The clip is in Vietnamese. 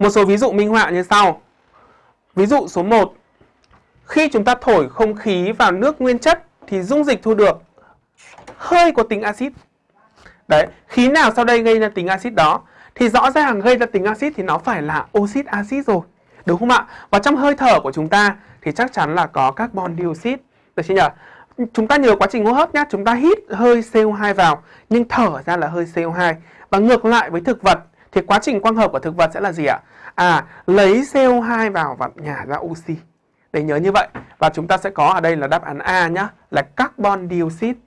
Một số ví dụ minh họa như sau. Ví dụ số 1. Khi chúng ta thổi không khí vào nước nguyên chất thì dung dịch thu được hơi có tính axit. Đấy, khí nào sau đây gây ra tính axit đó? Thì rõ ràng gây ra tính axit thì nó phải là oxit axit rồi. Đúng không ạ? Và trong hơi thở của chúng ta thì chắc chắn là có carbon dioxide. Được chưa nhỉ? Chúng ta nhớ quá trình hô hấp nhé chúng ta hít hơi CO2 vào nhưng thở ra là hơi CO2. Và ngược lại với thực vật thì quá trình quang hợp của thực vật sẽ là gì ạ? À, lấy CO2 vào và nhả ra oxy. Để nhớ như vậy. Và chúng ta sẽ có ở đây là đáp án A nhá, là carbon dioxide.